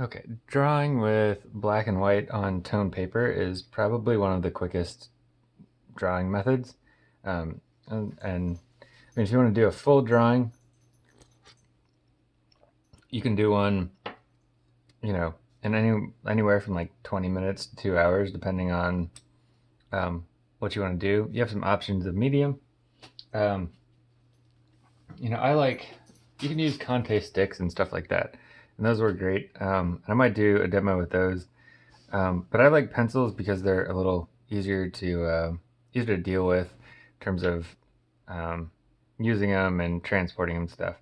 Okay, drawing with black and white on tone paper is probably one of the quickest drawing methods. Um, and, and I mean, if you want to do a full drawing, you can do one, you know, in any anywhere from like 20 minutes to two hours, depending on um, what you want to do. You have some options of medium. Um, you know, I like, you can use Conte sticks and stuff like that and those were great. Um, I might do a demo with those. Um, but I like pencils because they're a little easier to uh, easier to deal with in terms of um, using them and transporting them stuff.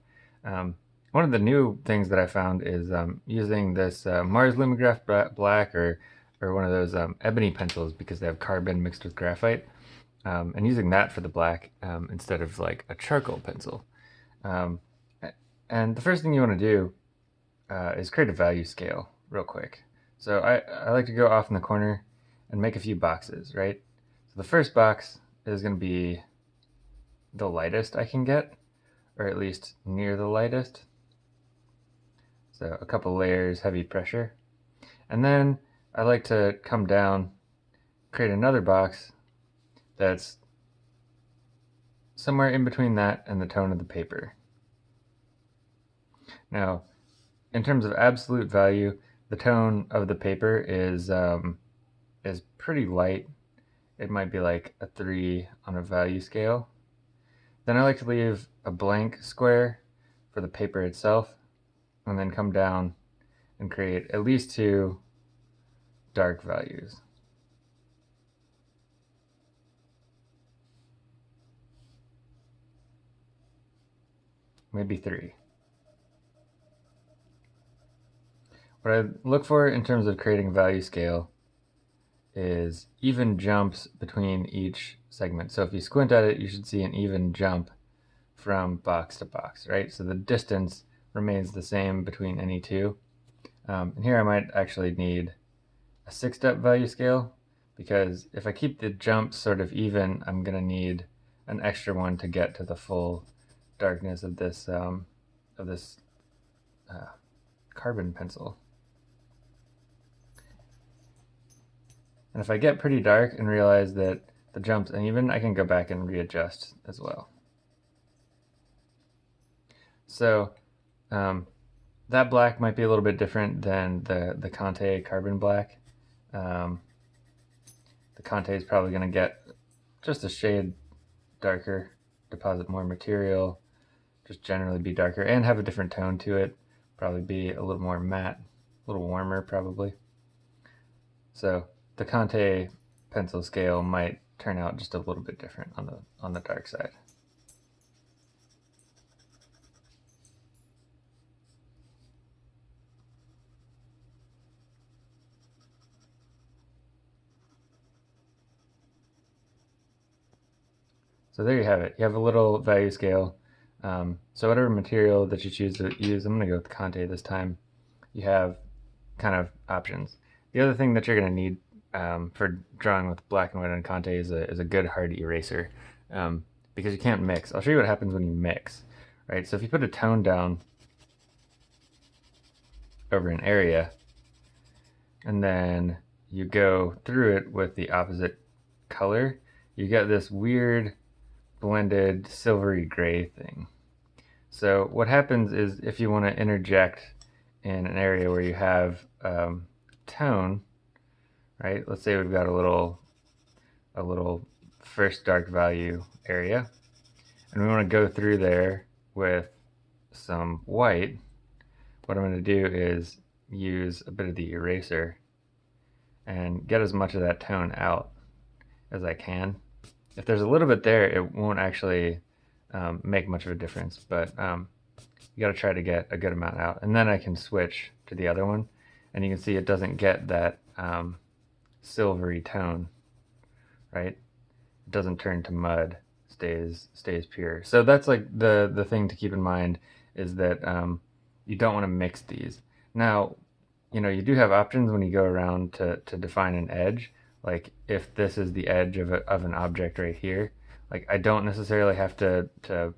Um, one of the new things that I found is um, using this uh, Mars Lumograph Black or or one of those ebony pencils because they have carbon mixed with graphite, and using that for the black instead of like a charcoal pencil. and the first thing you want to do uh, is create a value scale real quick. So I, I like to go off in the corner and make a few boxes, right? So the first box is going to be the lightest I can get, or at least near the lightest. So a couple layers, heavy pressure. And then I like to come down, create another box that's somewhere in between that and the tone of the paper. Now, in terms of absolute value, the tone of the paper is um, is pretty light. It might be like a 3 on a value scale. Then I like to leave a blank square for the paper itself and then come down and create at least two dark values. Maybe three. What I look for in terms of creating a value scale is even jumps between each segment. So if you squint at it, you should see an even jump from box to box, right? So the distance remains the same between any two. Um, and here I might actually need a six-step value scale because if I keep the jumps sort of even, I'm going to need an extra one to get to the full darkness of this um, of this uh, carbon pencil. And if I get pretty dark and realize that the jump's uneven, I can go back and readjust as well. So um, that black might be a little bit different than the, the Conte carbon black. Um, the Conte is probably going to get just a shade darker, deposit more material, just generally be darker, and have a different tone to it. Probably be a little more matte, a little warmer probably. So the Conte pencil scale might turn out just a little bit different on the on the dark side. So there you have it. You have a little value scale. Um, so whatever material that you choose to use, I'm going to go with Conte this time. You have kind of options. The other thing that you're going to need um, for drawing with black and white on Conte is a, is a good hard eraser um, because you can't mix. I'll show you what happens when you mix, right? So if you put a tone down over an area and then you go through it with the opposite color, you get this weird blended silvery gray thing. So what happens is if you want to interject in an area where you have um, tone, right? Let's say we've got a little, a little first dark value area, and we want to go through there with some white. What I'm going to do is use a bit of the eraser and get as much of that tone out as I can. If there's a little bit there, it won't actually um, make much of a difference, but um, you got to try to get a good amount out. And then I can switch to the other one, and you can see it doesn't get that um, silvery tone, right? It doesn't turn to mud, stays stays pure. So that's like the the thing to keep in mind is that um, you don't want to mix these. Now, you know, you do have options when you go around to, to define an edge. Like if this is the edge of, a, of an object right here, like I don't necessarily have to, to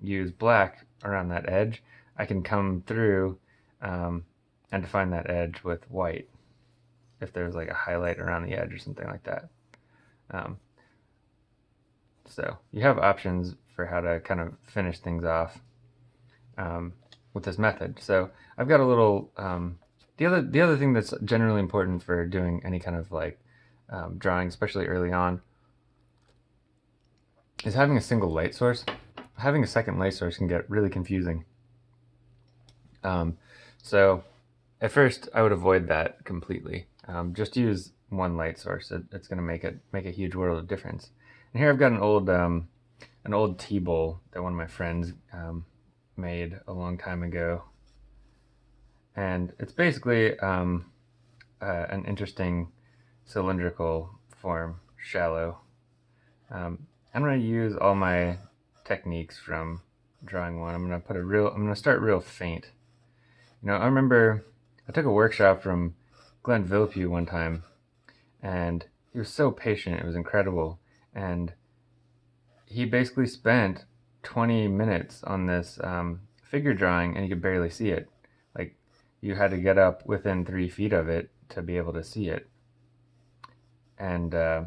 use black around that edge. I can come through um, and define that edge with white if there's like a highlight around the edge or something like that. Um, so you have options for how to kind of finish things off um, with this method. So I've got a little, um, the other the other thing that's generally important for doing any kind of like um, drawing, especially early on, is having a single light source. Having a second light source can get really confusing. Um, so at first I would avoid that completely. Um, just use one light source. It, it's going to make it make a huge world of difference. And here I've got an old um, an old tea bowl that one of my friends um, made a long time ago, and it's basically um, uh, an interesting cylindrical form, shallow. Um, I'm going to use all my techniques from drawing one. I'm going to put a real. I'm going to start real faint. You know, I remember I took a workshop from Glenn Vilppu one time, and he was so patient. It was incredible, and he basically spent 20 minutes on this um, figure drawing, and you could barely see it. Like you had to get up within three feet of it to be able to see it, and uh,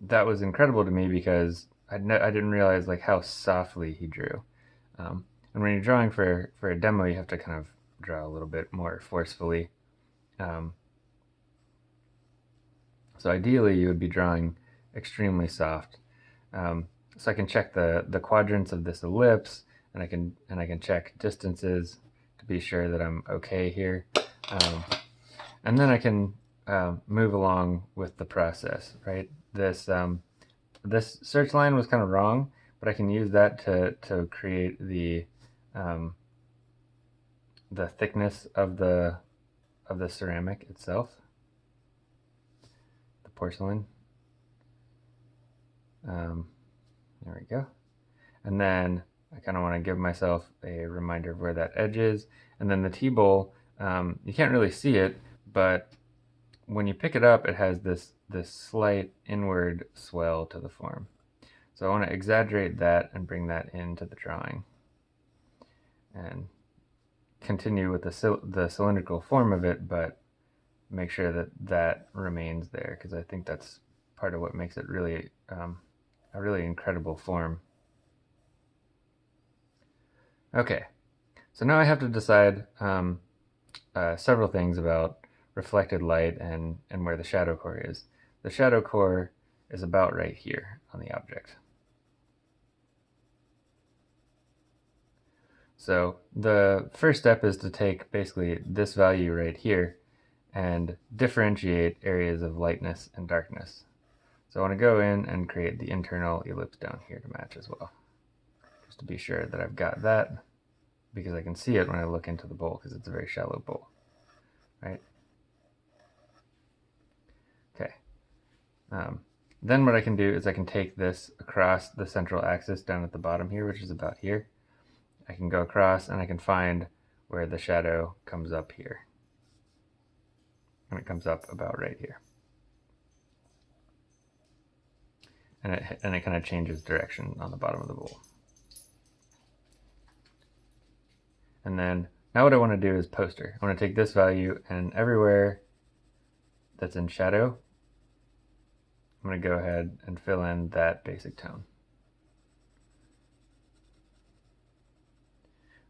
that was incredible to me because I I didn't realize like how softly he drew. Um, and when you're drawing for for a demo, you have to kind of draw a little bit more forcefully. Um, so ideally, you would be drawing extremely soft. Um, so I can check the the quadrants of this ellipse, and I can and I can check distances to be sure that I'm okay here. Um, and then I can uh, move along with the process, right? This um, this search line was kind of wrong, but I can use that to to create the um, the thickness of the of the ceramic itself, the porcelain. Um, there we go. And then I kind of want to give myself a reminder of where that edge is. And then the tea bowl, um, you can't really see it, but when you pick it up, it has this, this slight inward swell to the form. So I want to exaggerate that and bring that into the drawing. And continue with the, the cylindrical form of it, but make sure that that remains there because I think that's part of what makes it really um, a really incredible form. Okay, so now I have to decide um, uh, several things about reflected light and, and where the shadow core is. The shadow core is about right here on the object. So the first step is to take basically this value right here and differentiate areas of lightness and darkness. So I want to go in and create the internal ellipse down here to match as well. Just to be sure that I've got that because I can see it when I look into the bowl because it's a very shallow bowl, right? Okay. Um, then what I can do is I can take this across the central axis down at the bottom here, which is about here, I can go across and I can find where the shadow comes up here. And it comes up about right here. And it, and it kind of changes direction on the bottom of the bowl. And then now what I want to do is poster. I want to take this value and everywhere that's in shadow, I'm going to go ahead and fill in that basic tone.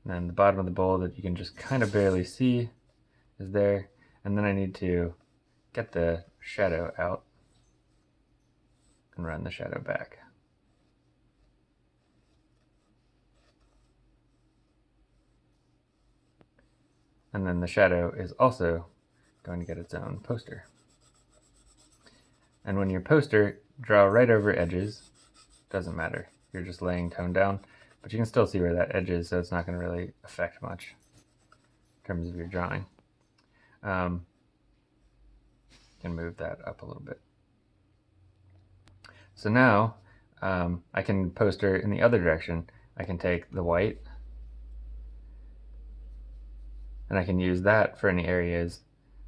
And then the bottom of the bowl that you can just kind of barely see is there. And then I need to get the shadow out and run the shadow back. And then the shadow is also going to get its own poster. And when your poster, draw right over edges, doesn't matter. You're just laying tone down. But you can still see where that edge is, so it's not going to really affect much in terms of your drawing. Um, can move that up a little bit. So now um, I can post poster in the other direction. I can take the white and I can use that for any areas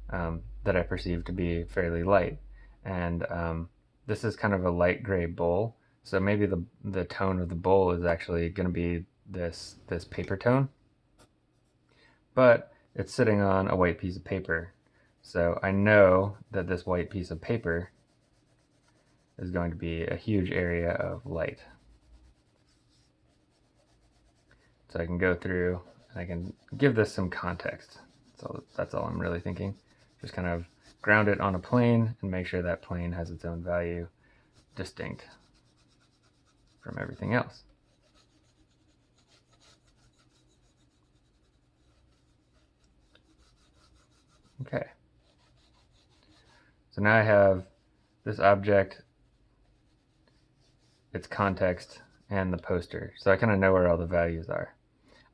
um, that I perceive to be fairly light. And um, this is kind of a light gray bowl. So maybe the, the tone of the bowl is actually going to be this, this paper tone. But it's sitting on a white piece of paper. So I know that this white piece of paper is going to be a huge area of light. So I can go through and I can give this some context. So that's all I'm really thinking. Just kind of ground it on a plane and make sure that plane has its own value distinct from everything else. Okay. So now I have this object, its context, and the poster. So I kind of know where all the values are.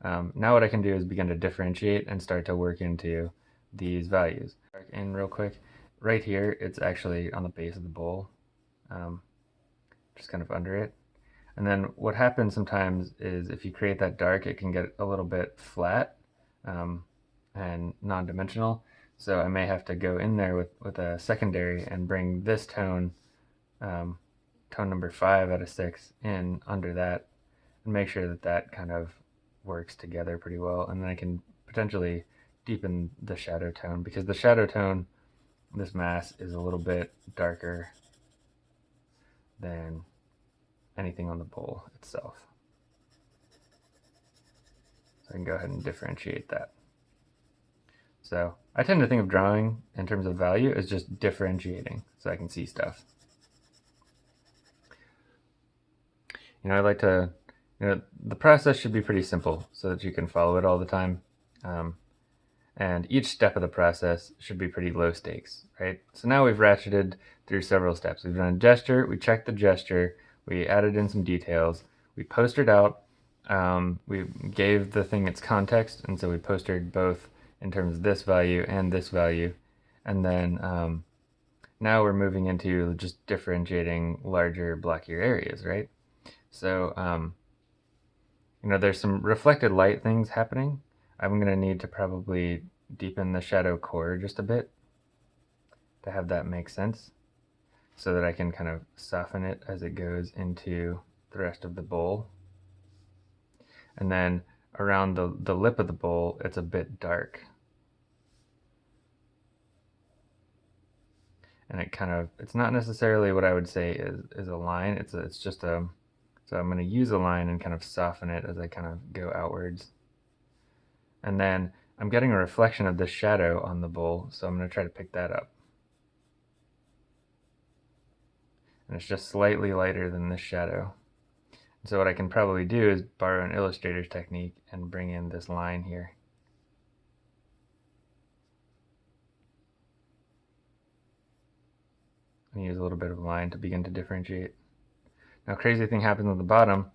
Um, now what I can do is begin to differentiate and start to work into these values. In real quick, right here, it's actually on the base of the bowl, um, just kind of under it. And then what happens sometimes is if you create that dark, it can get a little bit flat um, and non-dimensional. So I may have to go in there with, with a secondary and bring this tone, um, tone number five out of six in under that and make sure that that kind of works together pretty well. And then I can potentially deepen the shadow tone because the shadow tone, this mass is a little bit darker than anything on the bowl itself. So I can go ahead and differentiate that. So I tend to think of drawing in terms of value as just differentiating so I can see stuff. You know, I like to, you know, the process should be pretty simple so that you can follow it all the time. Um, and each step of the process should be pretty low stakes, right? So now we've ratcheted through several steps. We've done a gesture, we checked the gesture, we added in some details, we postered out, um, we gave the thing its context, and so we postered both in terms of this value and this value. And then um, now we're moving into just differentiating larger blockier areas, right? So, um, you know, there's some reflected light things happening. I'm going to need to probably deepen the shadow core just a bit to have that make sense so that I can kind of soften it as it goes into the rest of the bowl. And then around the, the lip of the bowl, it's a bit dark. And it kind of, it's not necessarily what I would say is, is a line. It's, a, it's just a, so I'm going to use a line and kind of soften it as I kind of go outwards. And then I'm getting a reflection of the shadow on the bowl, so I'm going to try to pick that up. And it's just slightly lighter than this shadow. And So what I can probably do is borrow an illustrator's technique and bring in this line here. And use a little bit of line to begin to differentiate. Now crazy thing happens at the bottom.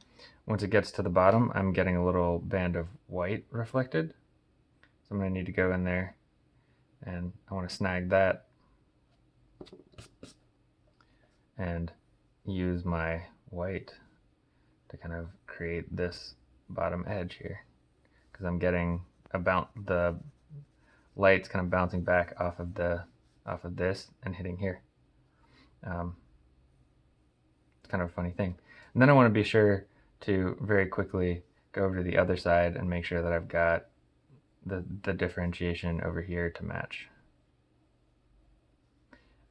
Once it gets to the bottom, I'm getting a little band of white reflected. So I'm going to need to go in there and I want to snag that and use my white to kind of create this bottom edge here because I'm getting about the lights kind of bouncing back off of the off of this and hitting here. Um, it's kind of a funny thing. And then I want to be sure to very quickly go over to the other side and make sure that I've got the, the differentiation over here to match.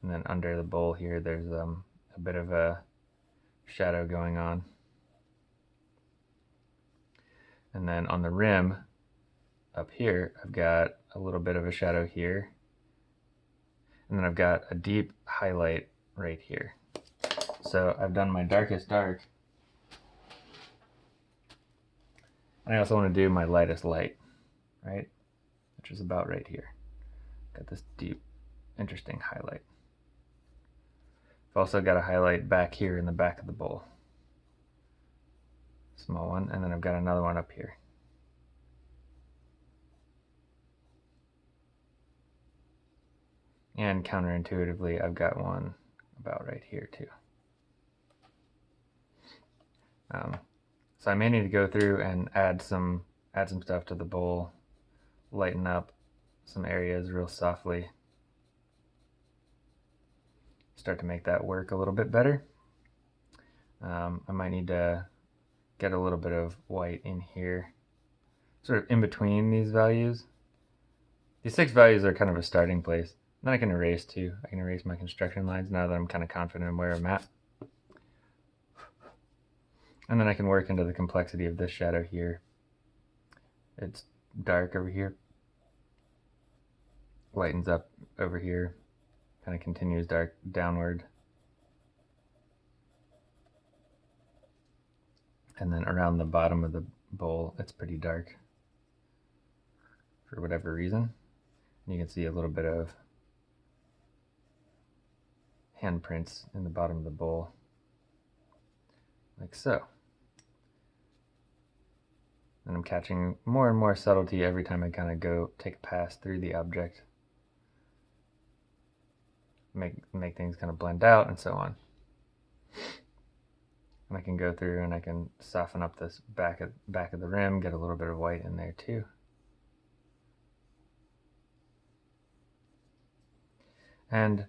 And then under the bowl here, there's um, bit of a shadow going on. And then on the rim up here, I've got a little bit of a shadow here. And then I've got a deep highlight right here. So I've done my darkest dark. And I also want to do my lightest light, right? Which is about right here. Got this deep, interesting highlight. I've also got a highlight back here in the back of the bowl small one, and then I've got another one up here. And counterintuitively, I've got one about right here too. Um, so I may need to go through and add some add some stuff to the bowl, lighten up some areas real softly. Start to make that work a little bit better. Um, I might need to get a little bit of white in here, sort of in between these values, These six values are kind of a starting place. Then I can erase too. I can erase my construction lines now that I'm kind of confident in where I'm at. And then I can work into the complexity of this shadow here. It's dark over here. Lightens up over here. Kind of continues dark downward. And then around the bottom of the bowl, it's pretty dark for whatever reason. And you can see a little bit of handprints in the bottom of the bowl, like so. And I'm catching more and more subtlety every time I kind of go take a pass through the object. Make, make things kind of blend out and so on. And I can go through and I can soften up this back of, back of the rim, get a little bit of white in there too. And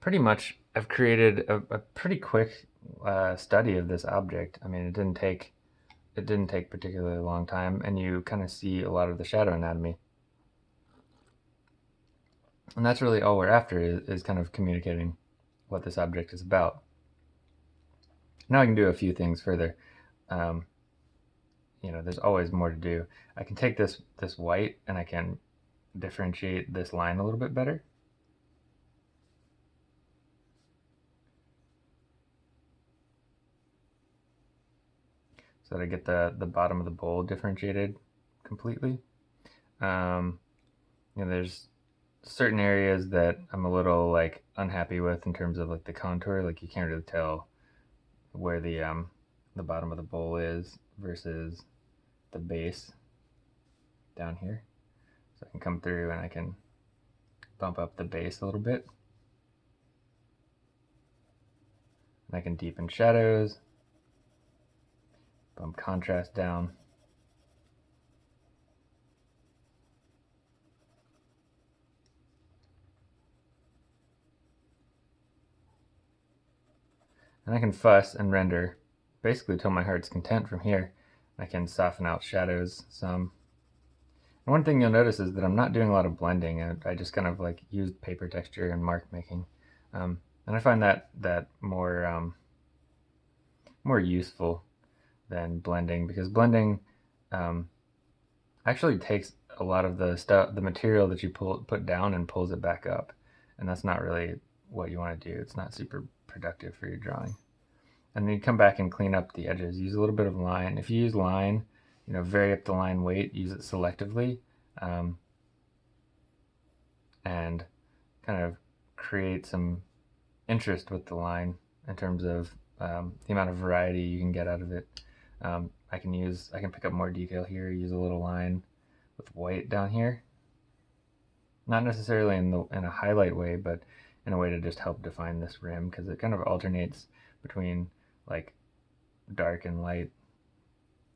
pretty much I've created a, a pretty quick uh, study of this object. I mean, it didn't take it didn't take particularly long time, and you kind of see a lot of the shadow anatomy. And that's really all we're after is, is kind of communicating what this object is about. Now I can do a few things further. Um, you know, there's always more to do. I can take this, this white and I can differentiate this line a little bit better. So that I get the, the bottom of the bowl differentiated completely. Um, you know, there's certain areas that I'm a little like unhappy with in terms of like the contour. Like you can't really tell where the um, the bottom of the bowl is versus the base down here. So I can come through and I can bump up the base a little bit. And I can deepen shadows, bump contrast down. And I can fuss and render basically till my heart's content from here. I can soften out shadows some. And one thing you'll notice is that I'm not doing a lot of blending. I, I just kind of like used paper texture and mark making. Um, and I find that that more um, more useful than blending because blending um, actually takes a lot of the stuff, the material that you pull put down and pulls it back up, and that's not really what you want to do. It's not super productive for your drawing. And then you come back and clean up the edges. Use a little bit of line. If you use line, you know, vary up the line weight, use it selectively, um, and kind of create some interest with the line in terms of um, the amount of variety you can get out of it. Um, I can use, I can pick up more detail here, use a little line with white down here. Not necessarily in, the, in a highlight way, but in a way to just help define this rim because it kind of alternates between like dark and light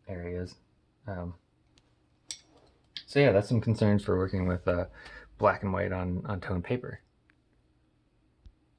areas. Um, so yeah, that's some concerns for working with uh, black and white on, on tone paper.